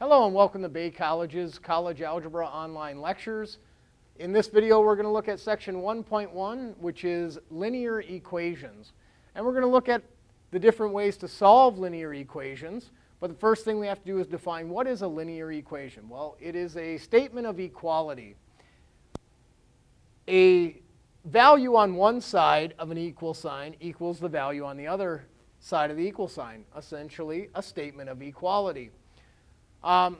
Hello and welcome to Bay College's College Algebra Online Lectures. In this video we're going to look at section 1.1 which is linear equations. And we're going to look at the different ways to solve linear equations. But the first thing we have to do is define what is a linear equation. Well, it is a statement of equality. A value on one side of an equal sign equals the value on the other side of the equal sign, essentially a statement of equality. Um,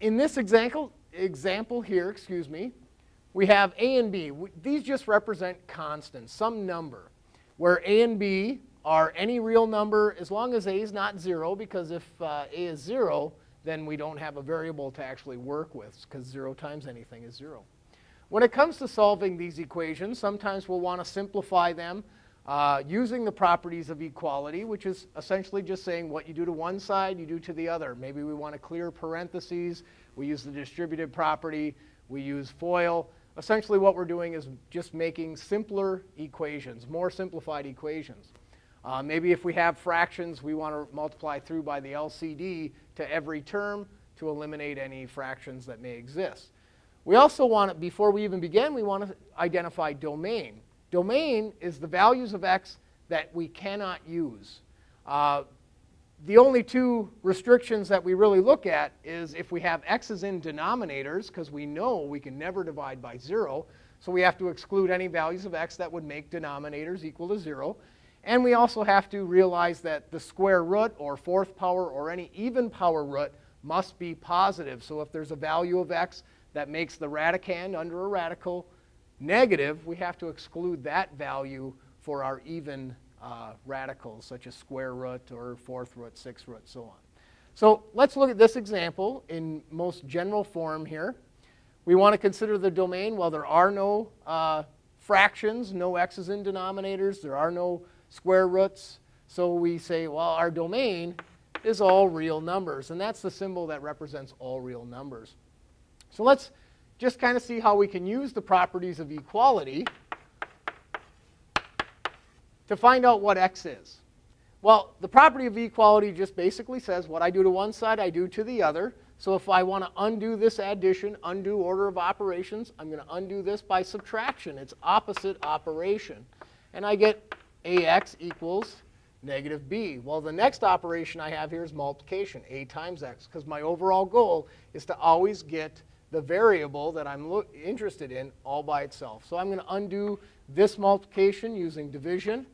in this example, example here, excuse me, we have a and b. These just represent constants, some number, where a and b are any real number as long as a is not 0, because if uh, a is 0, then we don't have a variable to actually work with, because 0 times anything is 0. When it comes to solving these equations, sometimes we'll want to simplify them uh, using the properties of equality, which is essentially just saying what you do to one side, you do to the other. Maybe we want to clear parentheses. We use the distributive property. We use FOIL. Essentially what we're doing is just making simpler equations, more simplified equations. Uh, maybe if we have fractions, we want to multiply through by the LCD to every term to eliminate any fractions that may exist. We also want to, before we even begin, we want to identify domain. Domain is the values of x that we cannot use. Uh, the only two restrictions that we really look at is if we have x's in denominators, because we know we can never divide by 0, so we have to exclude any values of x that would make denominators equal to 0. And we also have to realize that the square root or fourth power or any even power root must be positive. So if there's a value of x that makes the radicand under a radical negative, we have to exclude that value for our even uh, radicals, such as square root or fourth root, sixth root, so on. So let's look at this example in most general form here. We want to consider the domain. Well, there are no uh, fractions, no x's in denominators. There are no square roots. So we say, well, our domain is all real numbers. And that's the symbol that represents all real numbers. So let's just kind of see how we can use the properties of equality to find out what x is. Well, the property of equality just basically says what I do to one side, I do to the other. So if I want to undo this addition, undo order of operations, I'm going to undo this by subtraction. It's opposite operation. And I get ax equals negative b. Well, the next operation I have here is multiplication, a times x, because my overall goal is to always get the variable that I'm interested in all by itself. So I'm going to undo this multiplication using division,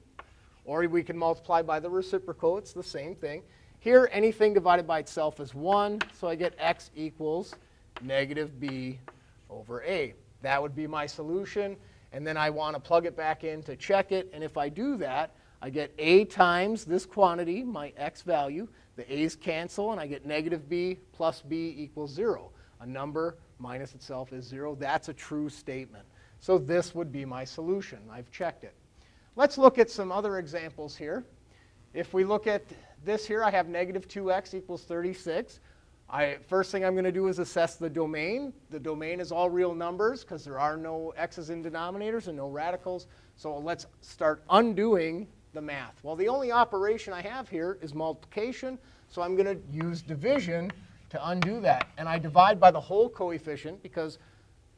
or we can multiply by the reciprocal. It's the same thing. Here, anything divided by itself is 1, so I get x equals negative b over a. That would be my solution. And then I want to plug it back in to check it. And if I do that, I get a times this quantity, my x value. The a's cancel, and I get negative b plus b equals 0 a number minus itself is 0. That's a true statement. So this would be my solution. I've checked it. Let's look at some other examples here. If we look at this here, I have negative 2x equals 36. I, first thing I'm going to do is assess the domain. The domain is all real numbers because there are no x's in denominators and no radicals. So let's start undoing the math. Well, the only operation I have here is multiplication. So I'm going to use division to undo that. And I divide by the whole coefficient because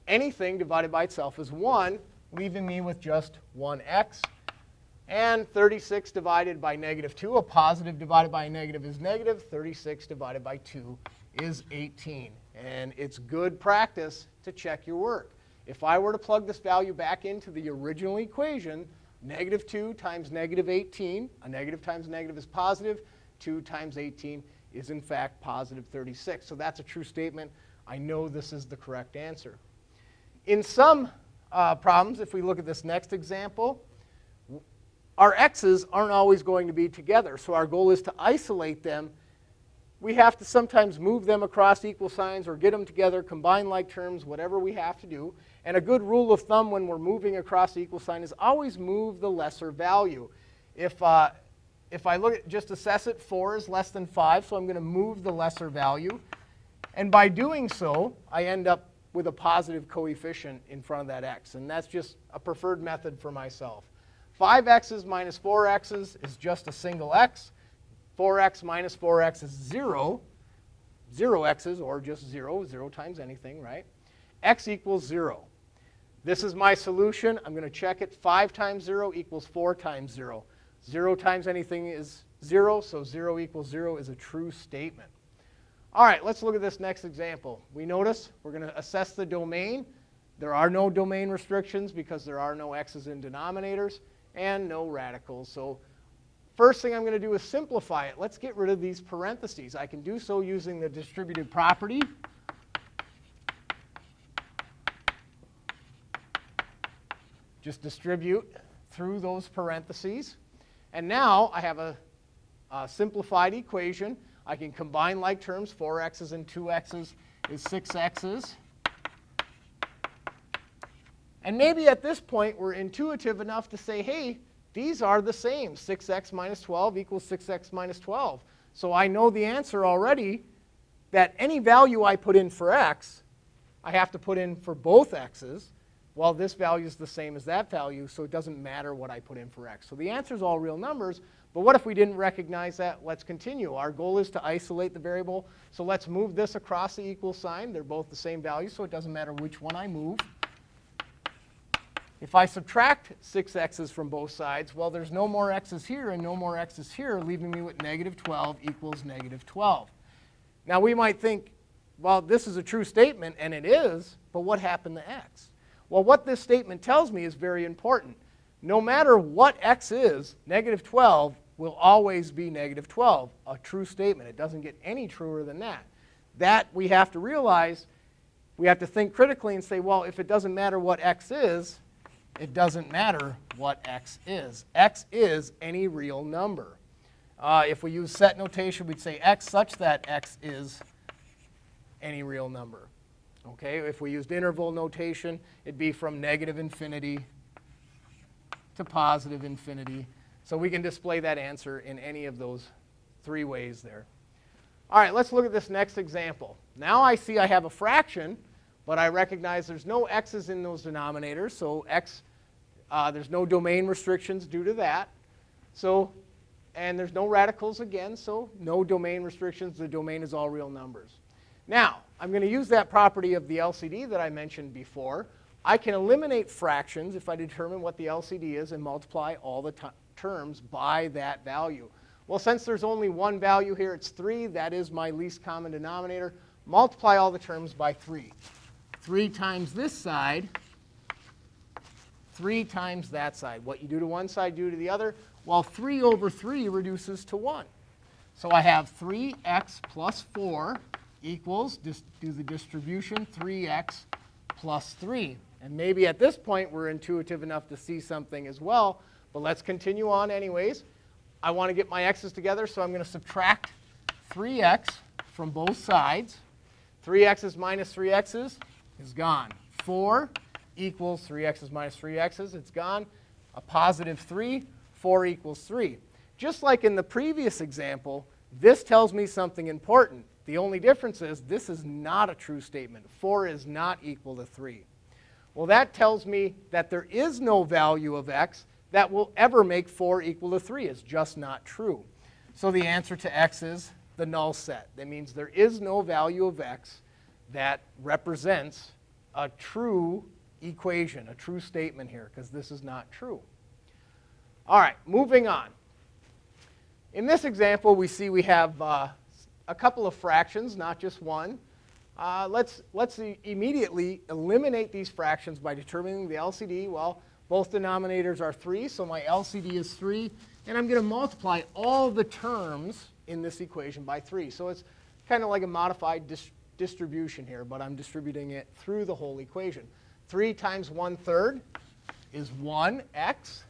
anything divided by itself is 1, leaving me with just 1x. And 36 divided by negative 2, a positive divided by a negative is negative. 36 divided by 2 is 18. And it's good practice to check your work. If I were to plug this value back into the original equation, negative 2 times negative 18, a negative times a negative is positive, 2 times 18 is in fact positive 36. So that's a true statement. I know this is the correct answer. In some uh, problems, if we look at this next example, our x's aren't always going to be together. So our goal is to isolate them. We have to sometimes move them across equal signs or get them together, combine like terms, whatever we have to do. And a good rule of thumb when we're moving across the equal sign is always move the lesser value. If, uh, if I look at just assess it, 4 is less than 5, so I'm going to move the lesser value. And by doing so, I end up with a positive coefficient in front of that x. And that's just a preferred method for myself. 5x's minus 4x's is just a single x. 4x minus 4x is 0. zero x's or just zero, zero times anything, right? x equals zero. This is my solution. I'm going to check it. 5 times 0 equals 4 times 0. 0 times anything is 0, so 0 equals 0 is a true statement. All right, let's look at this next example. We notice we're going to assess the domain. There are no domain restrictions because there are no x's in denominators and no radicals. So first thing I'm going to do is simplify it. Let's get rid of these parentheses. I can do so using the distributive property. Just distribute through those parentheses. And now I have a, a simplified equation. I can combine like terms. 4x's and 2x's is 6x's. And maybe at this point we're intuitive enough to say, hey, these are the same. 6x minus 12 equals 6x minus 12. So I know the answer already that any value I put in for x, I have to put in for both x's. Well, this value is the same as that value, so it doesn't matter what I put in for x. So the answer is all real numbers, but what if we didn't recognize that? Let's continue. Our goal is to isolate the variable, so let's move this across the equal sign. They're both the same value, so it doesn't matter which one I move. If I subtract 6x's from both sides, well, there's no more x's here and no more x's here, leaving me with negative 12 equals negative 12. Now, we might think, well, this is a true statement, and it is, but what happened to x? Well, what this statement tells me is very important. No matter what x is, negative 12 will always be negative 12, a true statement. It doesn't get any truer than that. That we have to realize, we have to think critically and say, well, if it doesn't matter what x is, it doesn't matter what x is. x is any real number. Uh, if we use set notation, we'd say x such that x is any real number. Okay, if we used interval notation, it'd be from negative infinity to positive infinity. So we can display that answer in any of those three ways there. All right, let's look at this next example. Now I see I have a fraction, but I recognize there's no x's in those denominators, so x, uh, there's no domain restrictions due to that. So, and there's no radicals again, so no domain restrictions. The domain is all real numbers. Now, I'm going to use that property of the LCD that I mentioned before. I can eliminate fractions if I determine what the LCD is and multiply all the terms by that value. Well, since there's only one value here, it's 3. That is my least common denominator. Multiply all the terms by 3. 3 times this side, 3 times that side. What you do to one side, do to the other. Well, 3 over 3 reduces to 1. So I have 3x plus 4 equals, just do the distribution, 3x plus 3. And maybe at this point we're intuitive enough to see something as well, but let's continue on anyways. I want to get my x's together, so I'm going to subtract 3x from both sides. 3x's minus 3x's is gone. 4 equals 3x's minus 3x's. It's gone. A positive 3, 4 equals 3. Just like in the previous example, this tells me something important. The only difference is this is not a true statement. 4 is not equal to 3. Well, that tells me that there is no value of x that will ever make 4 equal to 3. It's just not true. So the answer to x is the null set. That means there is no value of x that represents a true equation, a true statement here, because this is not true. All right, moving on. In this example, we see we have uh, a couple of fractions, not just one. Uh, let's let's immediately eliminate these fractions by determining the LCD. Well, both denominators are 3, so my LCD is 3. And I'm going to multiply all the terms in this equation by 3. So it's kind of like a modified dis distribution here, but I'm distributing it through the whole equation. 3 times 1 third is 1x.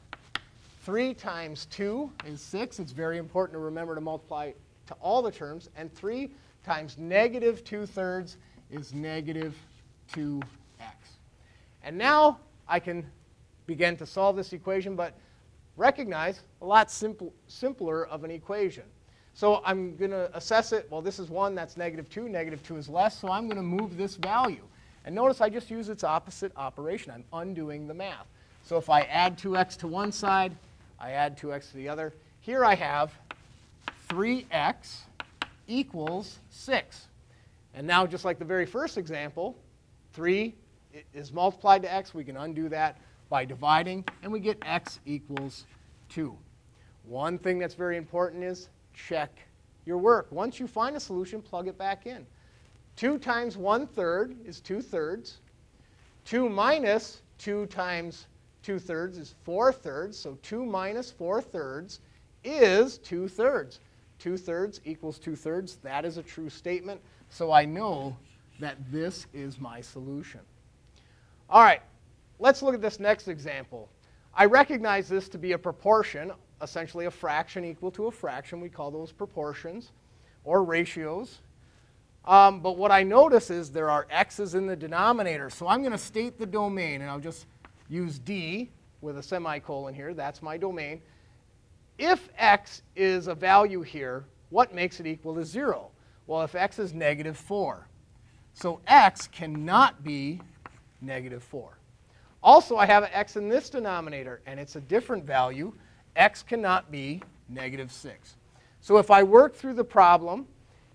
3 times 2 is 6. It's very important to remember to multiply to all the terms. And 3 times negative 2 thirds is negative 2x. And now I can begin to solve this equation, but recognize a lot simple, simpler of an equation. So I'm going to assess it. Well, this is 1. That's negative 2. Negative 2 is less. So I'm going to move this value. And notice I just use its opposite operation. I'm undoing the math. So if I add 2x to one side, I add 2x to the other. Here I have 3x equals 6. And now, just like the very first example, 3 is multiplied to x. We can undo that by dividing, and we get x equals 2. One thing that's very important is check your work. Once you find a solution, plug it back in. 2 times 1 third is 2 thirds. 2 minus 2 times 2 thirds is 4 thirds. So 2 minus 4 thirds is 2 thirds. 2 thirds equals 2 thirds. That is a true statement. So I know that this is my solution. All right, let's look at this next example. I recognize this to be a proportion, essentially a fraction equal to a fraction. We call those proportions or ratios. Um, but what I notice is there are x's in the denominator. So I'm going to state the domain, and I'll just use d with a semicolon here. That's my domain. If x is a value here, what makes it equal to 0? Well, if x is negative 4. So x cannot be negative 4. Also, I have an x in this denominator, and it's a different value. x cannot be negative 6. So if I work through the problem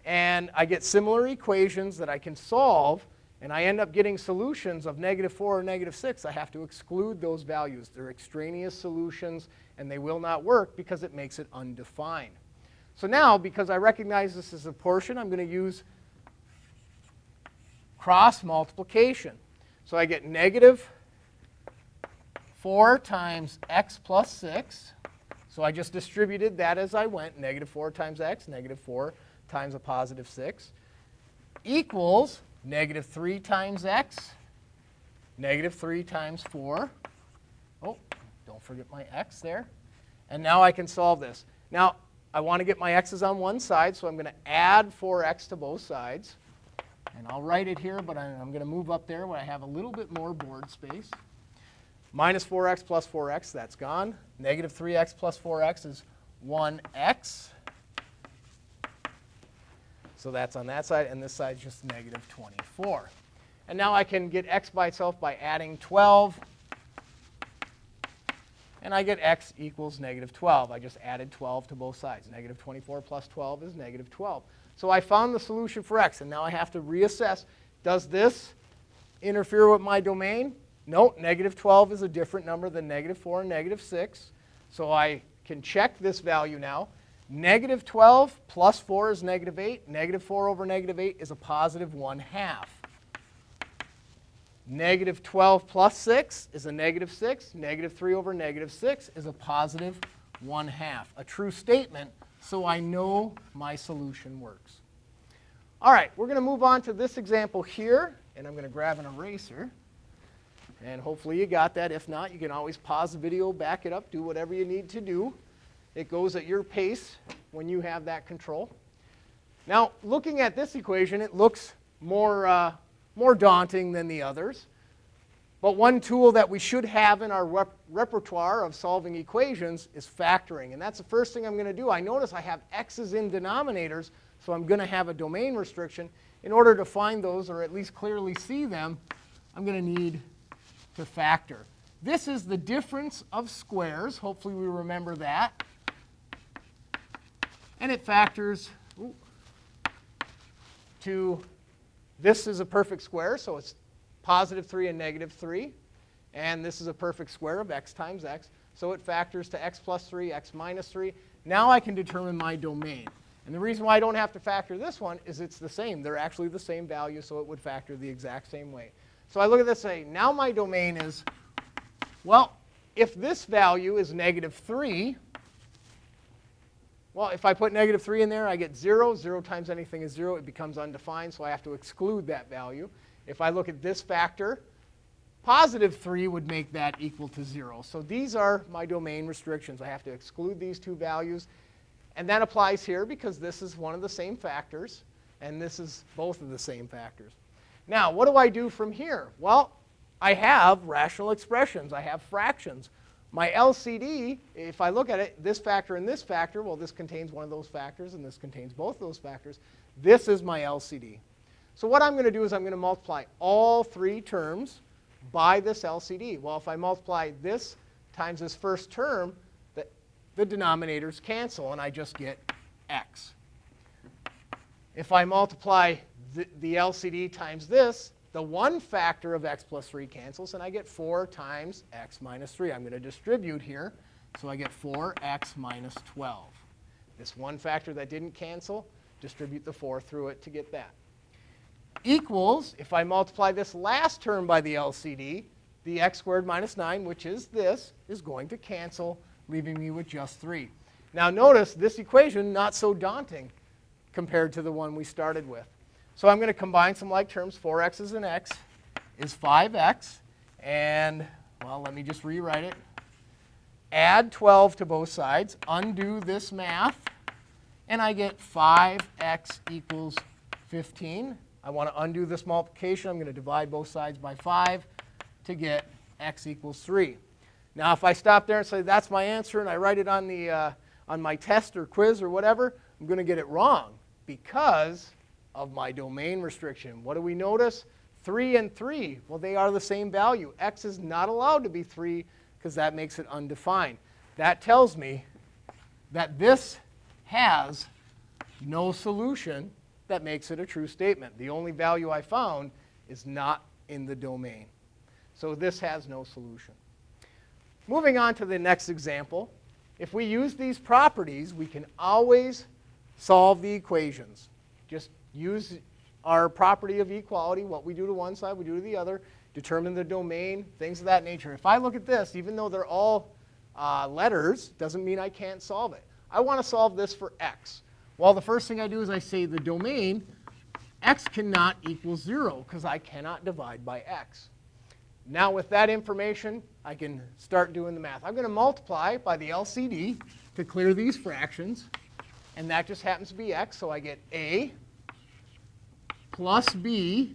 and I get similar equations that I can solve, and I end up getting solutions of negative 4 or negative 6, I have to exclude those values. They're extraneous solutions, and they will not work because it makes it undefined. So now, because I recognize this as a portion, I'm going to use cross multiplication. So I get negative 4 times x plus 6. So I just distributed that as I went, negative 4 times x, negative 4 times a positive 6, equals negative 3 times x, negative 3 times 4. Oh, don't forget my x there. And now I can solve this. Now, I want to get my x's on one side, so I'm going to add 4x to both sides. And I'll write it here, but I'm going to move up there where I have a little bit more board space. Minus 4x plus 4x, that's gone. Negative 3x plus 4x is 1x. So that's on that side, and this side is just negative 24. And now I can get x by itself by adding 12. And I get x equals negative 12. I just added 12 to both sides. Negative 24 plus 12 is negative 12. So I found the solution for x, and now I have to reassess. Does this interfere with my domain? No, negative 12 is a different number than negative 4 and negative 6. So I can check this value now. Negative 12 plus 4 is negative 8. Negative 4 over negative 8 is a positive 1 half. Negative 12 plus 6 is a negative 6. Negative 3 over negative 6 is a positive 1 half. A true statement so I know my solution works. All right, we're going to move on to this example here, and I'm going to grab an eraser. And hopefully you got that. If not, you can always pause the video, back it up, do whatever you need to do. It goes at your pace when you have that control. Now, looking at this equation, it looks more, uh, more daunting than the others. But one tool that we should have in our rep repertoire of solving equations is factoring. And that's the first thing I'm going to do. I notice I have x's in denominators, so I'm going to have a domain restriction. In order to find those, or at least clearly see them, I'm going to need to factor. This is the difference of squares. Hopefully we remember that. And it factors to, this is a perfect square, so it's positive 3 and negative 3. And this is a perfect square of x times x. So it factors to x plus 3, x minus 3. Now I can determine my domain. And the reason why I don't have to factor this one is it's the same. They're actually the same value, so it would factor the exact same way. So I look at this and say, now my domain is, well, if this value is negative 3, well, if I put negative 3 in there, I get 0. 0 times anything is 0. It becomes undefined, so I have to exclude that value. If I look at this factor, positive 3 would make that equal to 0. So these are my domain restrictions. I have to exclude these two values. And that applies here because this is one of the same factors, and this is both of the same factors. Now, what do I do from here? Well, I have rational expressions. I have fractions. My LCD, if I look at it, this factor and this factor, well, this contains one of those factors, and this contains both of those factors. This is my LCD. So what I'm going to do is I'm going to multiply all three terms by this LCD. Well, if I multiply this times this first term, the, the denominators cancel, and I just get x. If I multiply the, the LCD times this, the one factor of x plus 3 cancels, and I get 4 times x minus 3. I'm going to distribute here, so I get 4x minus 12. This one factor that didn't cancel, distribute the 4 through it to get that. Equals, if I multiply this last term by the LCD, the x squared minus 9, which is this, is going to cancel, leaving me with just 3. Now notice this equation not so daunting compared to the one we started with. So I'm going to combine some like terms. 4x is an x is 5x. And, well, let me just rewrite it. Add 12 to both sides. Undo this math. And I get 5x equals 15. I want to undo this multiplication. I'm going to divide both sides by 5 to get x equals 3. Now, if I stop there and say that's my answer and I write it on, the, uh, on my test or quiz or whatever, I'm going to get it wrong because of my domain restriction. What do we notice? 3 and 3, well, they are the same value. x is not allowed to be 3 because that makes it undefined. That tells me that this has no solution that makes it a true statement. The only value I found is not in the domain. So this has no solution. Moving on to the next example, if we use these properties, we can always solve the equations. Just use our property of equality, what we do to one side, we do to the other, determine the domain, things of that nature. If I look at this, even though they're all uh, letters, doesn't mean I can't solve it. I want to solve this for x. Well, the first thing I do is I say the domain, x cannot equal 0 because I cannot divide by x. Now with that information, I can start doing the math. I'm going to multiply by the LCD to clear these fractions. And that just happens to be x, so I get a plus b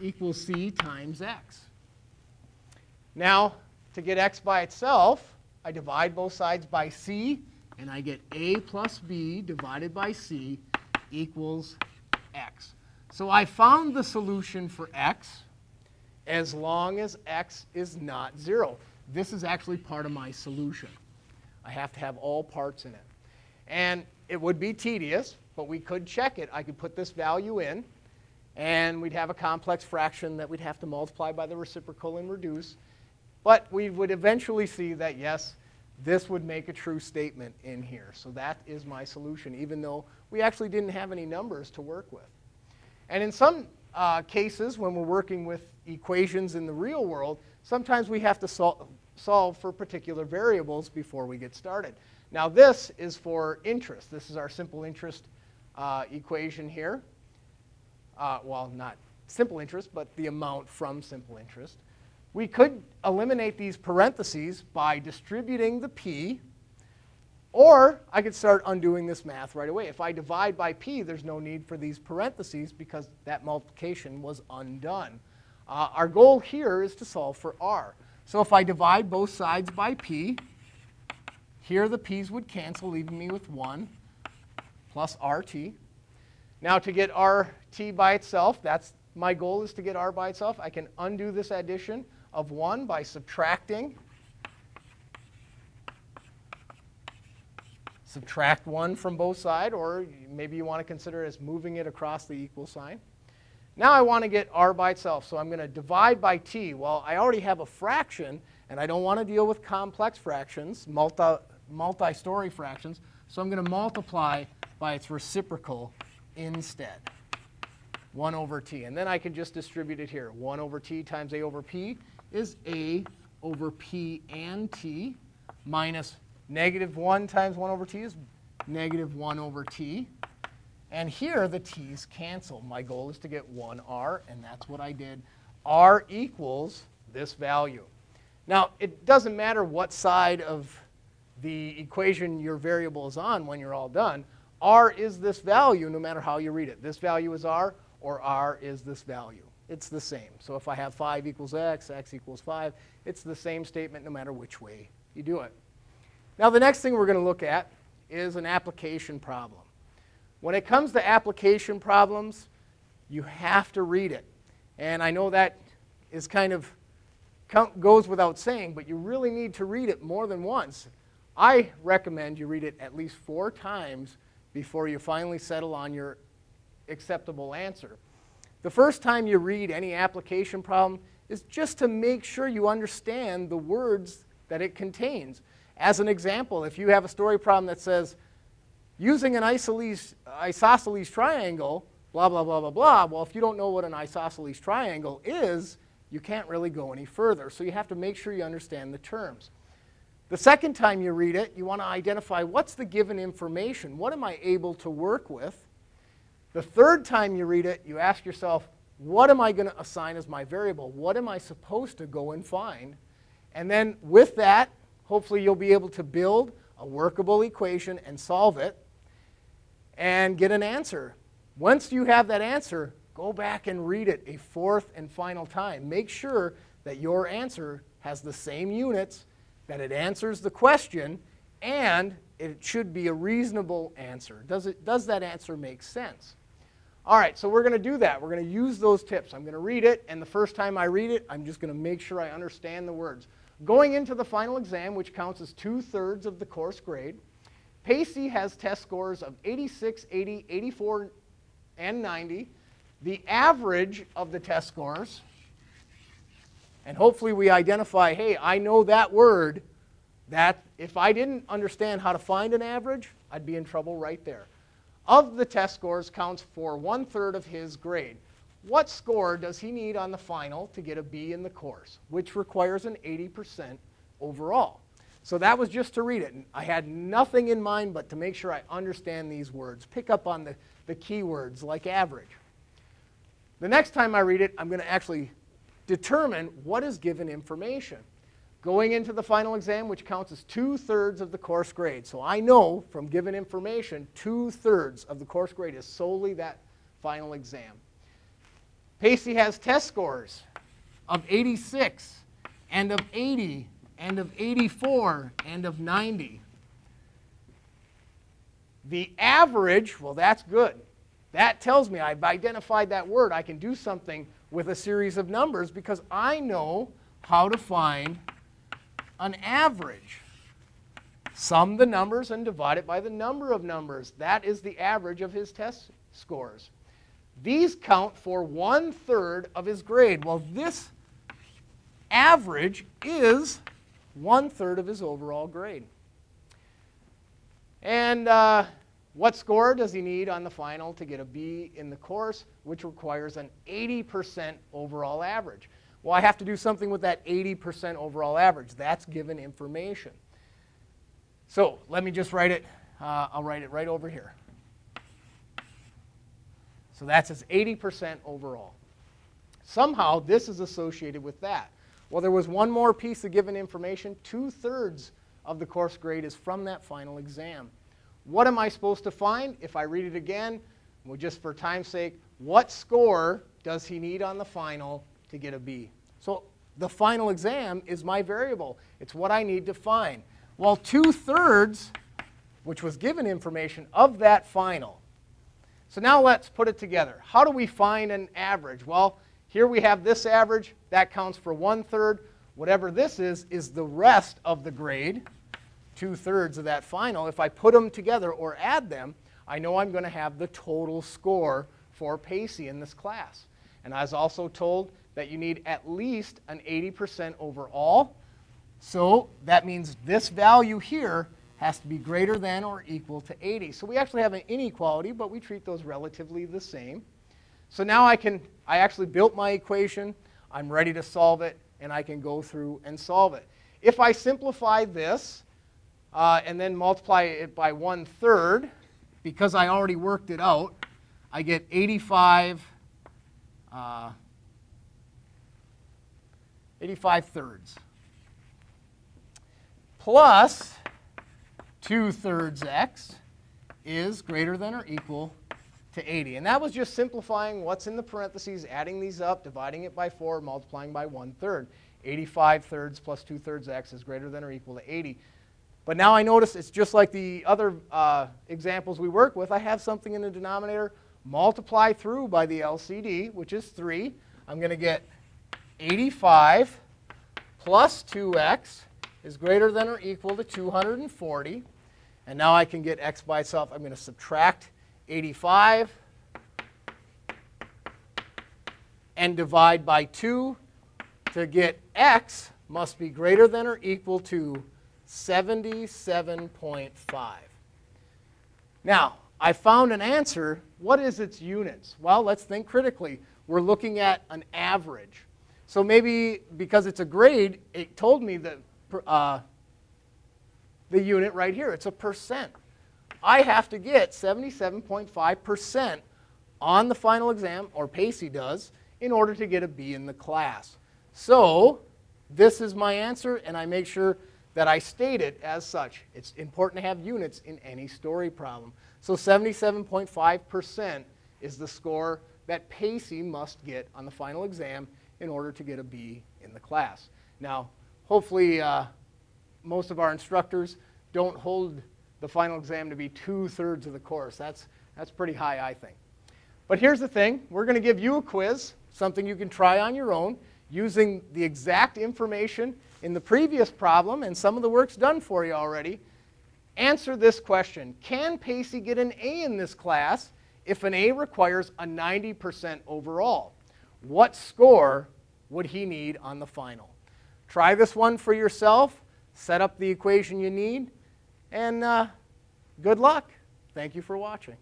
equals c times x. Now, to get x by itself, I divide both sides by c, and I get a plus b divided by c equals x. So I found the solution for x as long as x is not 0. This is actually part of my solution. I have to have all parts in it. And it would be tedious, but we could check it. I could put this value in, and we'd have a complex fraction that we'd have to multiply by the reciprocal and reduce. But we would eventually see that, yes, this would make a true statement in here. So that is my solution, even though we actually didn't have any numbers to work with. And in some uh, cases, when we're working with equations in the real world, sometimes we have to sol solve for particular variables before we get started. Now this is for interest. This is our simple interest uh, equation here uh, well, not simple interest, but the amount from simple interest. We could eliminate these parentheses by distributing the p, or I could start undoing this math right away. If I divide by p, there's no need for these parentheses because that multiplication was undone. Uh, our goal here is to solve for r. So if I divide both sides by p, here the p's would cancel, leaving me with 1 plus rt. Now to get rt by itself, that's my goal is to get r by itself. I can undo this addition of 1 by subtracting. Subtract 1 from both sides, or maybe you want to consider it as moving it across the equal sign. Now I want to get r by itself, so I'm going to divide by t. Well, I already have a fraction, and I don't want to deal with complex fractions, multi, multi-story fractions, so I'm going to multiply by its reciprocal instead. 1 over t. And then I can just distribute it here. 1 over t times a over p is a over p and t minus negative 1 times 1 over t is negative 1 over t. And here the t's cancel. My goal is to get 1r, and that's what I did. r equals this value. Now, it doesn't matter what side of the equation your variable is on when you're all done r is this value no matter how you read it. This value is r, or r is this value. It's the same. So if I have 5 equals x, x equals 5, it's the same statement no matter which way you do it. Now the next thing we're going to look at is an application problem. When it comes to application problems, you have to read it. And I know that is kind of goes without saying, but you really need to read it more than once. I recommend you read it at least four times before you finally settle on your acceptable answer. the first time you read any application problem is just to make sure you understand the words that it contains. As an example, if you have a story problem that says, using an isosceles, isosceles triangle, blah, blah, blah, blah, blah, well, if you don't know what an isosceles triangle is, you can't really go any further. So you have to make sure you understand the terms. The second time you read it, you want to identify what's the given information? What am I able to work with? The third time you read it, you ask yourself, what am I going to assign as my variable? What am I supposed to go and find? And then with that, hopefully you'll be able to build a workable equation and solve it and get an answer. Once you have that answer, go back and read it a fourth and final time. Make sure that your answer has the same units, that it answers the question, and it should be a reasonable answer. Does, it, does that answer make sense? All right, so we're going to do that. We're going to use those tips. I'm going to read it, and the first time I read it, I'm just going to make sure I understand the words. Going into the final exam, which counts as two-thirds of the course grade, Pacey has test scores of 86, 80, 84, and 90. The average of the test scores, and hopefully we identify, hey, I know that word, that if I didn't understand how to find an average, I'd be in trouble right there. Of the test scores counts for one-third of his grade. What score does he need on the final to get a B in the course, which requires an 80% overall? So that was just to read it. I had nothing in mind but to make sure I understand these words, pick up on the, the keywords like average. The next time I read it, I'm going to actually determine what is given information. Going into the final exam, which counts as two-thirds of the course grade. So I know from given information, two-thirds of the course grade is solely that final exam. Pacey has test scores of 86 and of 80 and of 84 and of 90. The average, well, that's good. That tells me I've identified that word. I can do something with a series of numbers because I know how to find an average. Sum the numbers and divide it by the number of numbers. That is the average of his test scores. These count for one-third of his grade. Well, this average is one-third of his overall grade. And uh, what score does he need on the final to get a B in the course, which requires an 80% overall average? Well, I have to do something with that 80% overall average. That's given information. So let me just write it. Uh, I'll write it right over here. So that's his 80% overall. Somehow this is associated with that. Well, there was one more piece of given information. Two-thirds of the course grade is from that final exam. What am I supposed to find? If I read it again, well, just for time's sake, what score does he need on the final to get a B? So the final exam is my variable. It's what I need to find. Well, two-thirds, which was given information, of that final so now let's put it together. How do we find an average? Well, here we have this average. That counts for one-third. Whatever this is, is the rest of the grade, two-thirds of that final. If I put them together or add them, I know I'm going to have the total score for Pacey in this class. And I was also told that you need at least an 80% overall. So that means this value here has to be greater than or equal to 80. So we actually have an inequality, but we treat those relatively the same. So now I can, I actually built my equation, I'm ready to solve it, and I can go through and solve it. If I simplify this uh, and then multiply it by one third, because I already worked it out, I get 85, uh, 85 thirds. Plus 2 thirds x is greater than or equal to 80. And that was just simplifying what's in the parentheses, adding these up, dividing it by 4, multiplying by 1 third. 85 thirds plus 2 thirds x is greater than or equal to 80. But now I notice it's just like the other uh, examples we work with. I have something in the denominator, multiply through by the LCD, which is 3. I'm going to get 85 plus 2x is greater than or equal to 240. And now I can get x by itself. I'm going to subtract 85 and divide by 2 to get x must be greater than or equal to 77.5. Now, I found an answer. What is its units? Well, let's think critically. We're looking at an average. So maybe because it's a grade, it told me the, uh, the unit right here. It's a percent. I have to get 77.5% on the final exam, or Pacey does, in order to get a B in the class. So this is my answer, and I make sure that I state it as such. It's important to have units in any story problem. So 77.5% is the score that Pacey must get on the final exam in order to get a B in the class. Now, hopefully uh, most of our instructors don't hold the final exam to be two-thirds of the course. That's, that's pretty high, I think. But here's the thing. We're going to give you a quiz, something you can try on your own, using the exact information in the previous problem and some of the work's done for you already. Answer this question. Can Pacey get an A in this class if an A requires a 90% overall? What score would he need on the final? Try this one for yourself. Set up the equation you need. And uh, good luck. Thank you for watching.